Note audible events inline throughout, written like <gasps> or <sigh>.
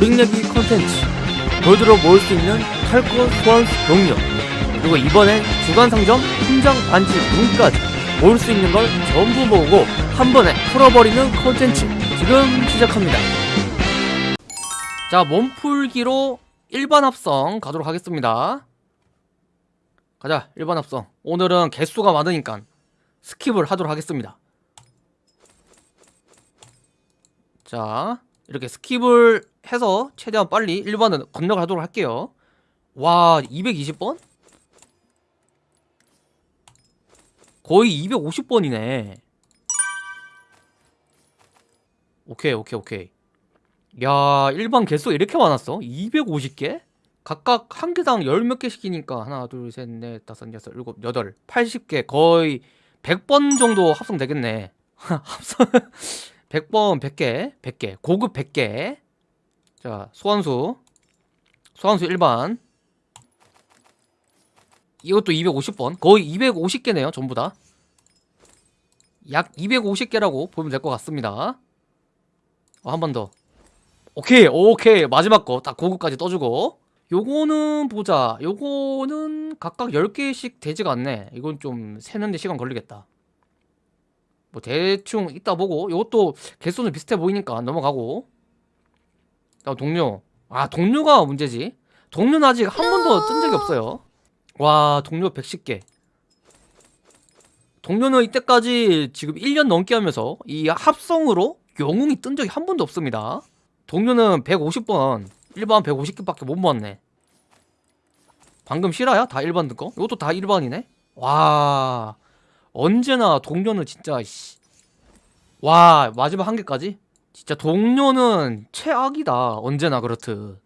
오링내기 컨텐츠. 골드로 모을 수 있는 탈거 소환 동료. 그리고 이번엔 주간상점 훈장 반지 문까지 모을 수 있는 걸 전부 모으고 한 번에 풀어버리는 컨텐츠 지금 시작합니다. 자 몸풀기로 일반 합성 가도록 하겠습니다. 가자 일반 합성. 오늘은 개수가 많으니까 skip을 하도록 하겠습니다. 자 이렇게 skip을 해서 최대한 빨리 일반은 건너가도록 할게요 와 220번? 거의 250번이네 오케이 오케이 오케이 야 일반 개수가 이렇게 많았어? 250개? 각각 한 개당 열 몇개 시키니까 하나 둘 셋 넷 다섯 여섯 일곱 여덟 80개 거의 100번 정도 합성되겠네 <laughs> 합성 100번 100개 100개 고급 100개. 자 소환수. 소환수 일반. 이것도 250번. 거의 250개네요 전부 다 약 250개라고 보면 될 것 같습니다. 어, 한번 더. 오케이 오케이. 마지막 거 딱 고급까지 떠주고. 요거는 보자. 요거는 각각 10개씩 되지가 않네. 이건 좀 세는데 시간 걸리겠다 뭐 대충 이따 보고 요것도 개수는 비슷해 보이니까 넘어가고. 다음 동료. 아 동료가 문제지. 동료는 아직 한 번도 뜬 적이 없어요. 와 동료 110개. 동료는 이때까지 지금 1년 넘게 하면서 이 합성으로 영웅이 뜬 적이 한 번도 없습니다. 동료는 150번. 일반 150개밖에 못 모았네. 방금 실화야? 다 일반 뜬거? 이것도 다 일반이네? 와 언제나 동료는 진짜 씨. 와 마지막 한 개까지? 진짜 동료는 최악이다. 언제나 그렇듯.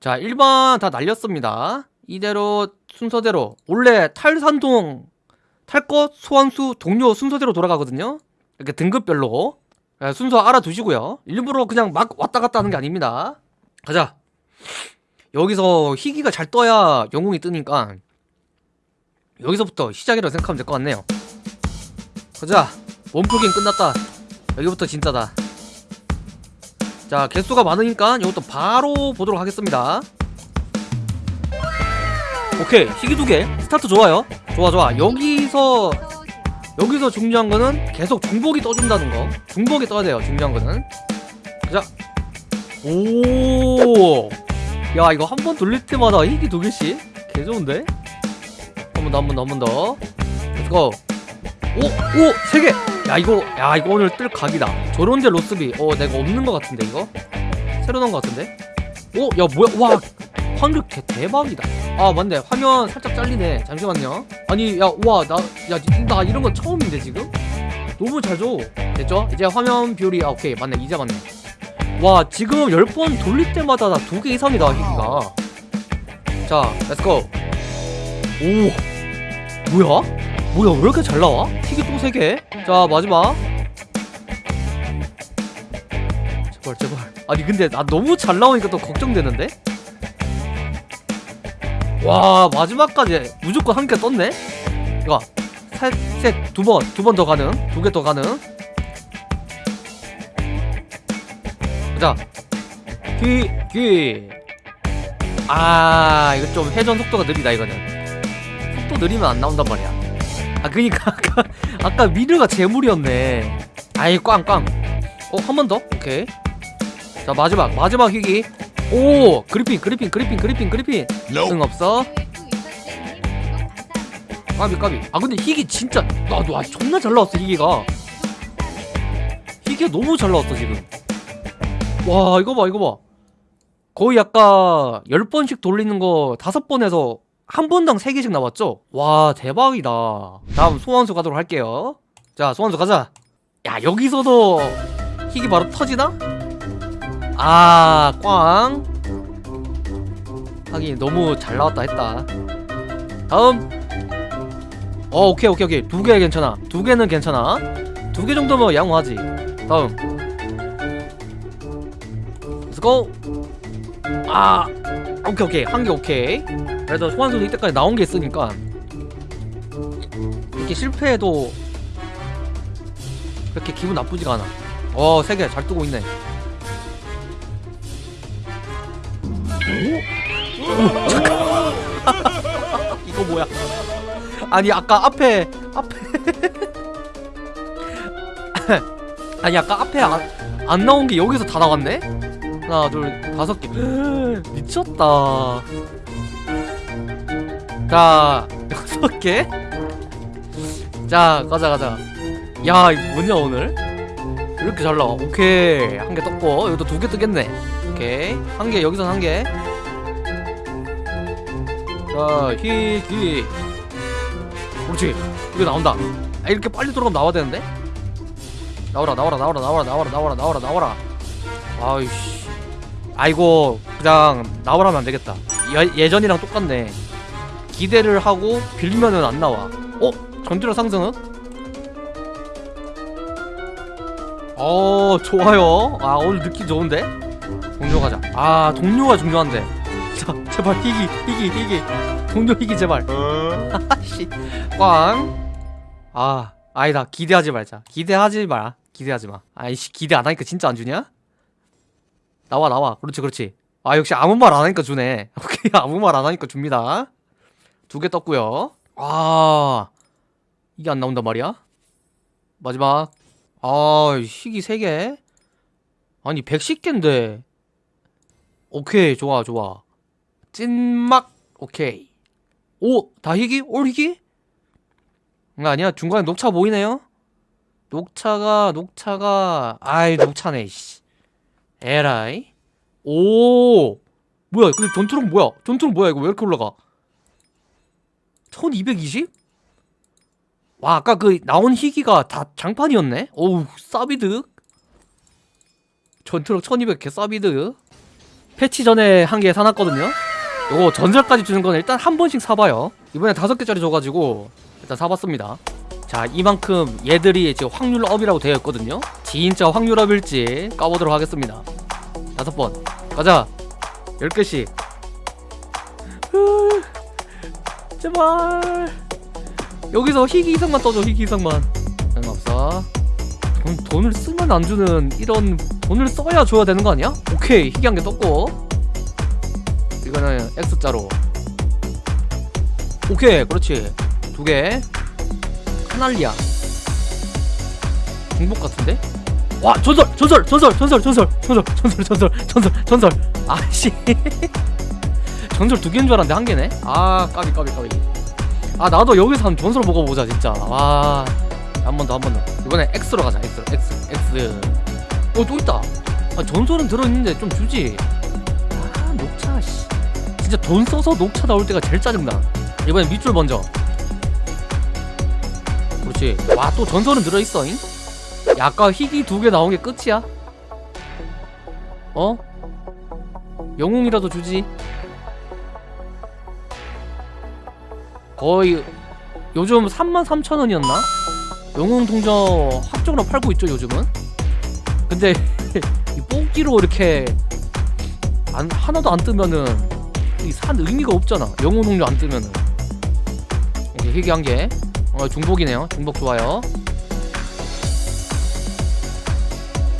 자 일반 다 날렸습니다. 이대로 순서대로. 원래 탈산동 탈것 소환수 동료 순서대로 돌아가거든요. 이렇게 등급별로. 순서 알아두시고요. 일부러 그냥 막 왔다 갔다 하는 게 아닙니다. 가자. 여기서 희귀가 잘 떠야 영웅이 뜨니까 여기서부터 시작이라고 생각하면 될 것 같네요. 가자. 몸풀기는 끝났다. 여기부터 진짜다. 자 개수가 많으니까 이것도 바로 보도록 하겠습니다. 오케이. 희귀 두개. 스타트 좋아요. 좋아 좋아. 여기서 여기서 중요한 거는 계속 중복이 떠준다는 거. 중복이 떠야 돼요 중요한 거는. 자. 오. 야 이거 한 번 돌릴 때마다 희귀 두 개씩? 개 좋은데? 한번 더 한 번 더 한 번 더 let's go 오! 오! 세 개! 야 이거 야 이거 오늘 뜰 각이다 저런데 로스비 어 내가 없는 것 같은데 이거? 새로 나온 것 같은데? 오! 야 뭐야 와 확률 개 대박이다 아 맞네 화면 살짝 잘리네 잠시만요 아니 야 와 나 야 나 이런 거 처음인데 지금? 너무 잘줘 됐죠? 이제 화면 비율이 아 오케이 맞네 이제 맞네 와 지금 10번 돌릴 때마다 나 두 개 이상이다 희귀가 자 let's go 오 뭐야? 뭐야 왜 이렇게 잘 나와? 희귀 또 3개 자 마지막 제발 제발 아니 근데 나 너무 잘 나오니까 또 걱정되는데? 와 마지막까지 무조건 한 개 떴네? 이거 셋, 두 번, 두 번 더 가능 두 개 더 가능 자 귀, 귀. 아, 이거 좀 회전 속도가 느리다, 이거는. 속도 느리면 안 나온단 말이야. 아, 그니까, 아까, <laughs> 아까 미르가 재물이었네. 아이, 꽝, 꽝. 어, 한 번 더? 오케이. 자, 마지막, 마지막 희귀. 오! 그리핀, 그리핀, 그리핀, 그리핀, 그리핀. 응, 없어. 까비, 까비. 아, 근데 희귀 진짜, 나, 너, 아, 존나 잘 나왔어, 희귀가. 희귀가 너무 잘 나왔어, 지금. 와 이거 봐 이거 봐 거의 아까 10번씩 돌리는 거 5번 해서 한 번당 3개씩 나왔죠? 와 대박이다. 다음 소환수 가도록 할게요. 자 소환수 가자. 야 여기서도 희귀 바로 터지나? 아꽝. 하긴 너무 잘 나왔다 했다. 다음. 어 오케이 오케이 오케이. 두 개 괜찮아. 두 개는 괜찮아. 두 개 정도면 양호하지. 다음. let's go 아 오케이 오케이. 한 개 오케이. 그래도 소환수도 이때까지 나온 게 있으니까. 이렇게 실패해도 그렇게 기분 나쁘지가 않아. 어 세 개 잘 뜨고 있네. 이거 뭐야? 아니 아까 앞에 앞에. <laughs> 아니 아까 앞에 안, 안 나온 게 여기서 다 나왔네 하나 둘 다섯 개. <gasps> 미쳤다. 자 <laughs> 여섯 개자 가자 가자. 야 뭐냐 오늘? 왜 이렇게 잘 나와. 오케이. 한 개 떴고. 이것도 두 개 뜨겠네. 오케이. 한 개 여기선 한개. 자 희희 그렇지. 이거 나온다. 아 이렇게 빨리 들어가면 나와야 되는데? 나와라 나와라 나와라 나와라 나와라 나와라 나와라. 아이씨 아이고 그냥 나오라면 안 되겠다. 예, 예전이랑 똑같네. 기대를 하고 빌리면은 안 나와. 어? 전투력 상승은? 어 좋아요. 아 오늘 느낌 좋은데? 동료 가자. 아 동료가 중요한데. <laughs> 자 제발 희기 희기 희기 동료 희기 제발. <laughs> 아씨. 꽝아 아니다. 기대하지 말자. 기대하지 마. 기대하지 마. 아이씨 기대 안 하니까 진짜 안 주냐? 나와 나와. 그렇지 그렇지. 아 역시 아무 말 안 하니까 주네. <laughs> 오케이 아무 말 안 하니까 줍니다. 두 개 떴고요. 아 이게 안 나온단 말이야? 마지막. 아 희기 세개? 아니 110개인데. 오케이 좋아 좋아. 찐막. 오케이. 오 다희기? 올희기? 응, 아니야. 중간에 녹차 보이네요? 녹차가 녹차가. 아이 녹차네 씨 에라이 오. 뭐야 근데 전투력 뭐야? 전투력 뭐야 이거 왜 이렇게 올라가? 1220? 와 아까 그 나온 희기가 다 장판이었네? 오우 싸비드 전투력 1200개 싸비드 패치 전에 한 개 사놨거든요? 요거 전설까지 주는 건 일단 한 번씩 사봐요. 이번에 다섯 개짜리 줘가지고 일단 사봤습니다 자 이만큼 얘들이 지금 확률업이라고 되어 있거든요. 진짜 확률업일지 까보도록 하겠습니다. 다섯 번. 가자. 열 개씩. 으, 제발. 여기서 희귀 이상만 떠줘 희귀 이상만. 상관없어. 돈, 돈을 쓰면 안 주는 이런 돈을 써야 줘야 되는 거 아니야? 오케이 희귀 한개 떴고. 이거는 X자로. 오케이 그렇지. 두개 카날리아. 중복 같은데? 와 전설 전설 전설 전설 전설 전설 전설 전설 전설 전설. 아씨. <laughs> 전설 두 개인 줄 알았는데 한 개네? 아 까비 까비 까비. 아 나도 여기서 한 전설 먹어보자 진짜. 와 한 번 더 한 번 더. 이번에 X로 가자 X X X. 어또 있다. 아 전설은 들어있는데 좀 주지. 아 녹차 씨. 진짜 돈 써서 녹차 나올 때가 제일 짜증나. 이번엔 밑줄 먼저 그렇지. 와 또 전설은 들어있어잉? 야, 아까 희귀 두 개 나온 게 끝이야? 어? 영웅이라도 주지. 거의 요즘 33,000원이었나? 영웅 동전 합정으로 팔고 있죠 요즘은? 근데 <laughs> 이 뽑기로 이렇게 안, 하나도 안 뜨면은 이산 의미가 없잖아 영웅 동전 안 뜨면은. 오케이 희귀 한개 어, 중복이네요. 중복 좋아요.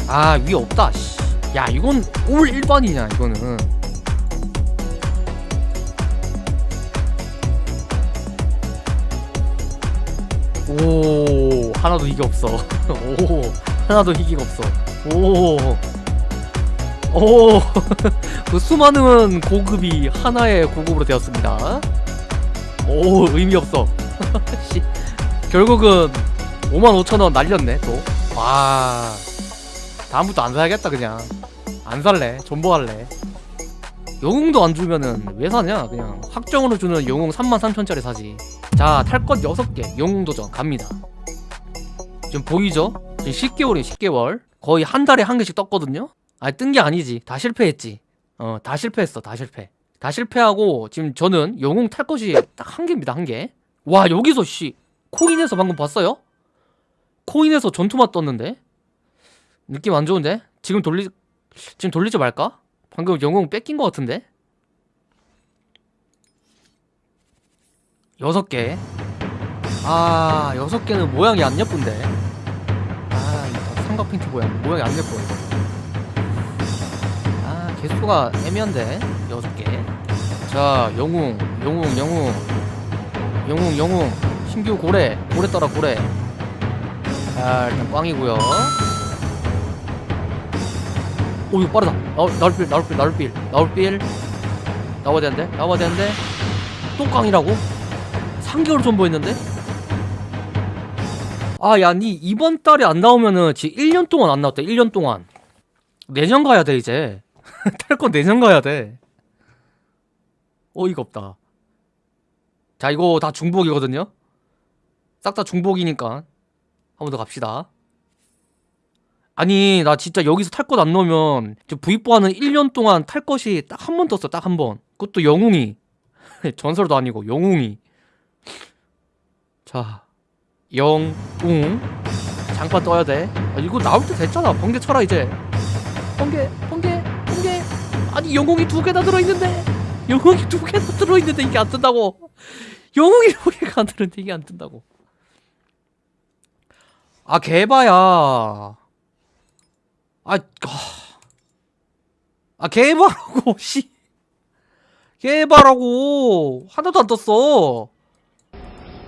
아 위에 없다. 씨. 야 이건 올 1번이냐 이거는. 오 하나도 희귀 <laughs> 없어. 오 하나도 희귀가 없어. 오오그 수많은 고급이 하나의 고급으로 되었습니다. 오 의미 없어. <laughs> 씨 결국은 55,000원 날렸네 또 와. 다음부터 안 사야겠다 그냥. 안 살래. 존버할래. 영웅도 안 주면은 왜 사냐? 그냥 확정으로 주는 영웅 33,000짜리 사지. 자 탈 것 6개. 영웅 도전 갑니다. 지금 보이죠? 지금 10개월이에요 10개월. 거의 한 달에 한 개씩 떴거든요? 아니 뜬 게 아니지. 다 실패했지. 어 다 실패했어 다 실패. 다 실패하고 지금 저는 영웅 탈 것이 딱 한 개입니다 한개와 여기서 씨 코인에서 방금 봤어요? 코인에서 전투만 떴는데 느낌 안 좋은데? 지금 돌리 지금 돌리지 말까? 방금 영웅 뺏긴 것 같은데? 여섯 개. 아 여섯 개는 모양이 안 예쁜데. 아 이거 삼각 팬티 모양 모양이 안 예뻐. 아 개수 수가 애매한데 여섯 개 자 영웅 영웅 영웅 영웅 영웅 신규 고래 고래 떠라 고래. 자 일단 꽝이고요. 오 이거 빠르다. 어, 나올 빌 나올 빌 나올 빌 나올 빌 나와야 되는데 나와야 되는데. 또 꽝이라고? 3개월 전보했는데? 아야 니 이번 달에 안 나오면은 지 1년 동안 안 나왔다 1년 동안. 내년 가야 돼 이제. <laughs> 탈거 내년 가야 돼. 어이가 없다. 자 이거 다 중복이거든요 싹 다 중복이니까. 한 번 더 갑시다. 아니 나 진짜 여기서 탈 것 안 넣으면 V4하는 1년 동안 탈 것이 딱 한 번 떴어 딱 한번. 그것도 영웅이. <laughs> 전설도 아니고 영웅이. 자 영웅. 장판 떠야 돼. 아, 이거 나올 때 됐잖아. 번개 쳐라 이제. 번개 번개 번개. 아니 영웅이 두 개나 들어있는데. 영웅이 두 개나 들어있는데 이게 안 뜬다고. 영웅이 두 개가 안 들어있는데 이게 안 뜬다고 아 개바야. 아, 아, 아 개바라고 <laughs> 씨. 개바라고. 하나도 안 떴어.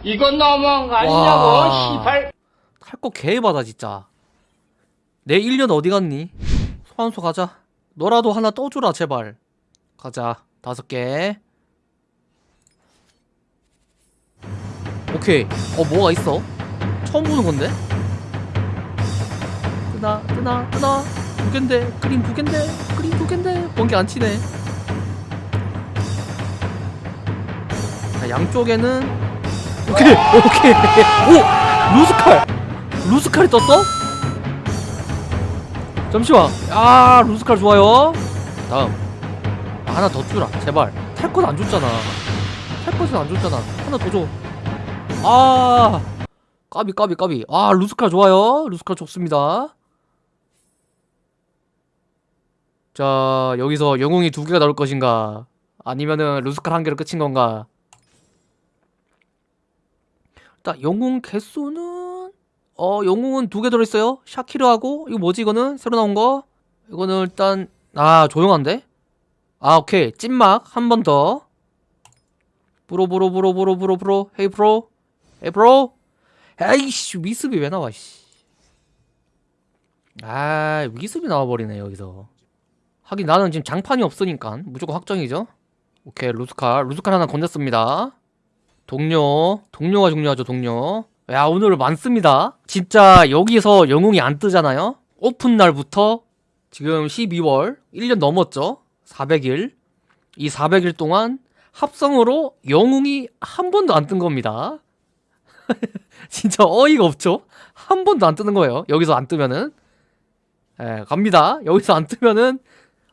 이건 너무한 거 와. 아니냐고 시발. 할거 개바다 진짜. 내 1년 어디 갔니? 소환소 가자. 너라도 하나 떠주라 제발. 가자. 다섯 개. 오케이. 어 뭐가 있어? 처음 보는 건데? 뜨나 뜨나 뜨나. 두 갠데 그림 두 갠데 그림 두 갠데. 번개 안 치네. 자 양쪽에는 오케이 오케이. 오 루스칼. 루스칼이 떴어? 잠시만. 야 루스칼 좋아요. 다음. 아, 하나 더 주라 제발. 탈건안 줬잖아. 탈 것은 안 줬잖아. 하나 더줘아 까비 까비 까비. 아 루스칼 좋아요. 루스칼 좋습니다 자 여기서 영웅이 두 개가 나올 것인가? 아니면은 루스칼 한 개로 끝인 건가? 자 영웅 개수는? 어 영웅은 두 개 들어있어요. 샤키르하고 이거 뭐지 이거는? 새로 나온 거? 이거는 일단 아 조용한데? 아 오케이. 찐막 한 번 더. bro bro bro bro bro bro. Hey bro. Hey bro. 에이씨 위습이 왜 나와 씨. 아 위습이 나와버리네 여기서 하긴 나는 지금 장판이 없으니까 무조건 확정이죠. 오케이 루스칼. 루스칼 하나 건졌습니다. 동료. 동료가 중요하죠 동료. 야 오늘 많습니다. 진짜 여기서 영웅이 안 뜨잖아요? 오픈 날부터 지금 12월 1년 넘었죠? 400일. 이 400일 동안 합성으로 영웅이 한 번도 안 뜬 겁니다. <laughs> 진짜 어이가 없죠? 한 번도 안 뜨는 거예요 여기서 안 뜨면은. 예, 갑니다. 여기서 안 뜨면은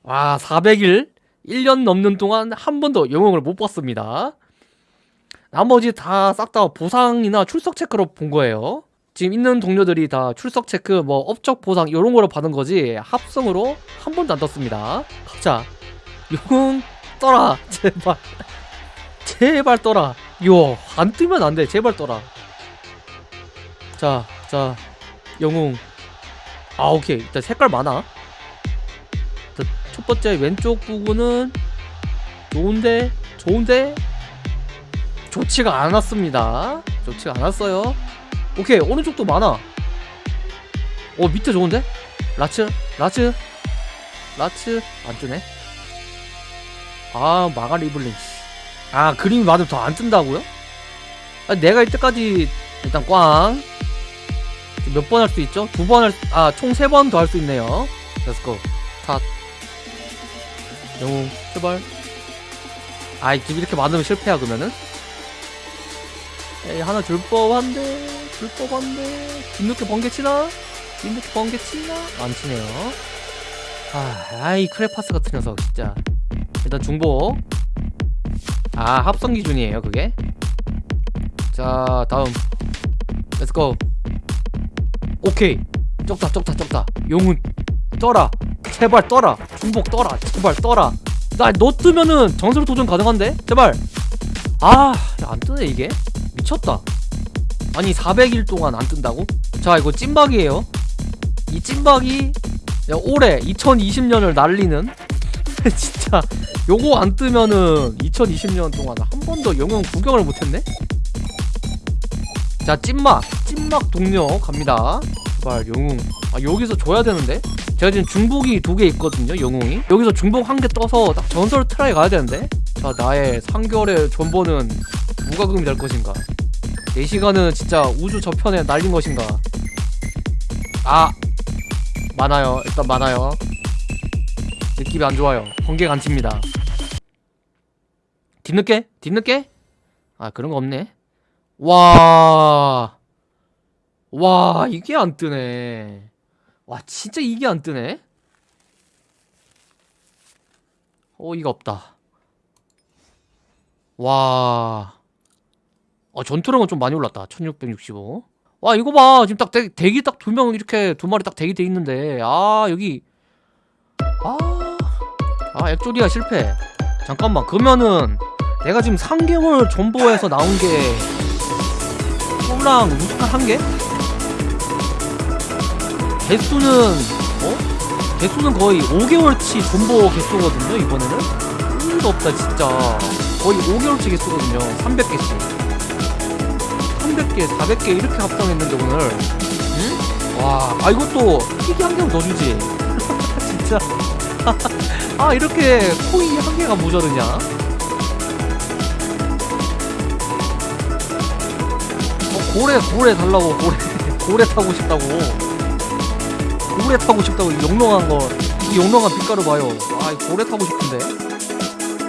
와 400일 1년 넘는 동안 한 번도 영웅을 못 봤습니다 나머지 다싹다 보상이나 출석 체크로 본 거예요. 지금 있는 동료들이 다 출석 체크, 뭐 업적 보상 이런 거로 받은 거지 합성으로 한 번도 안 떴습니다. 가자, 영웅 떠라 <laughs> 제발, 제발 떠라. 요안 뜨면 안 돼, 제발 떠라. 자, 자, 영웅. 아 오케이, 일단 색깔 많아. 자, 첫 번째 왼쪽 부분은 좋은데, 좋은데 좋지가 않았습니다 좋지가 않았어요 오케이 오른쪽도 많아 어 밑에 좋은데? 라츠 라츠 라츠 안뜨네 아 마가 리블링 아 그림이 맞으면 더 안 뜬다고요? 아, 내가 이때까지 일단 꽝 몇 번 할 수 있죠? 두 번 할, 아, 총 세 번 더 할 수 있네요. let's go. 탓. 영웅, 제발. 아이, 이렇게 많으면 실패야, 그러면은? 에이 하나 줄 법한데 줄 법한데 뒤늦게 번개 치나? 뒤늦게 번개 치나? 안 치네요. 아, 아이 크레파스 같은 녀석 진짜. 일단 중복. 아 합성 기준이에요 그게? 자 다음. let's go 오케이. 적다 적다 적다. 영웅 떠라 제발 떠라. 중복 떠라. 제발 떠라. 나 너 뜨면은 전설 도전 가능한데? 제발. 아안 뜨네 이게. 미쳤다. 아니 400일 동안 안 뜬다고? 자 이거 찐막이에요. 이 찐막이 올해 2020년을 날리는? <laughs> 진짜. 요거 안 뜨면은 2020년 동안 한 번도 영웅 구경을 못했네? 자 찐막. 찐막 동료 갑니다. 제발 영웅. 아 여기서 줘야 되는데 제가 지금 중복이 두 개 있거든요 영웅이. 여기서 중복 한 개 떠서 딱 전설 try 가야 되는데? 자 나의 3개월의 존버는 무과금이 될 것인가? 4시간은 진짜 우주 저편에 날린 것인가? 아 많아요. 일단 많아요. 느낌이 안 좋아요. 번개 간칩니다. 뒤늦게? 뒤늦게? 아 그런 거 없네. 와... 와 이게 안 뜨네 와 진짜 이게 안 뜨네? 어이가 없다. 와... 어 전투력은 좀 많이 올랐다. 1665와 이거 봐. 지금 딱 대, 대기 딱 두 명 이렇게 두 마리 딱 대기 돼 있는데. 아 여기. 아... 아 액조디아 실패. 잠깐만. 그러면은 내가 지금 3개월 존버에서 나온 게 꿀랑 우스칸 한 개? 개수는 어? 개수는 거의 5개월치 존버 개수거든요 이번에는? 의미가 없다 진짜. 거의 5개월치 개수거든요 300개수. 300개 400개 이렇게 합성했는데 오늘. 응? 와, 아 이것도 희귀 한 개만 더 주지. <laughs> 진짜. <laughs> 아 이렇게 코인이 한 개가 모자르냐? 어, 고래 고래 달라고 고래 <laughs> 고래 타고 싶다고 고래 타고 싶다고 이 영롱한 거이 영롱한 빛깔을 봐요. 아이 고래 타고 싶은데